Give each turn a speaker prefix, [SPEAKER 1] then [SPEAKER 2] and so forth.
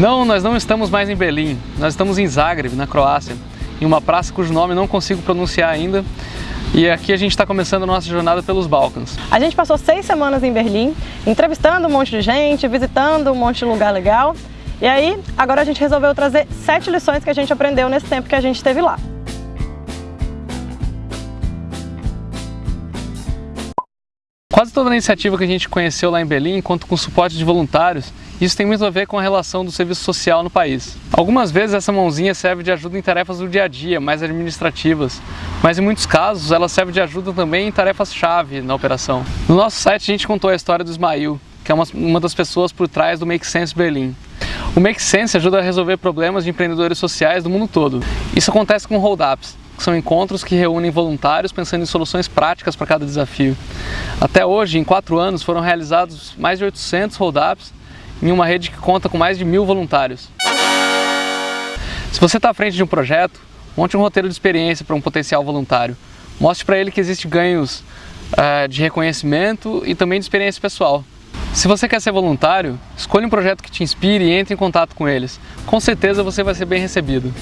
[SPEAKER 1] Não, nós não estamos mais em Berlim, nós estamos em Zagreb, na Croácia, em uma praça cujo nome não consigo pronunciar ainda, e aqui a gente está começando a nossa jornada pelos Balcãs.
[SPEAKER 2] A gente passou seis semanas em Berlim, entrevistando um monte de gente, visitando um monte de lugar legal, e aí agora a gente resolveu trazer sete lições que a gente aprendeu nesse tempo que a gente esteve lá.
[SPEAKER 1] Quase toda a iniciativa que a gente conheceu lá em Berlim conta com suporte de voluntários isso tem muito a ver com a relação do serviço social no país. Algumas vezes essa mãozinha serve de ajuda em tarefas do dia a dia, mais administrativas, mas em muitos casos ela serve de ajuda também em tarefas-chave na operação. No nosso site a gente contou a história do Ismail, que é uma, uma das pessoas por trás do Make Sense Berlim. O Make Sense ajuda a resolver problemas de empreendedores sociais do mundo todo. Isso acontece com hold-ups, são encontros que reúnem voluntários pensando em soluções práticas para cada desafio. Até hoje, em quatro anos, foram realizados mais de 800 hold-ups em uma rede que conta com mais de mil voluntários. Se você está à frente de um projeto, monte um roteiro de experiência para um potencial voluntário. Mostre para ele que existem ganhos uh, de reconhecimento e também de experiência pessoal. Se você quer ser voluntário, escolha um projeto que te inspire e entre em contato com eles. Com certeza você vai ser bem recebido.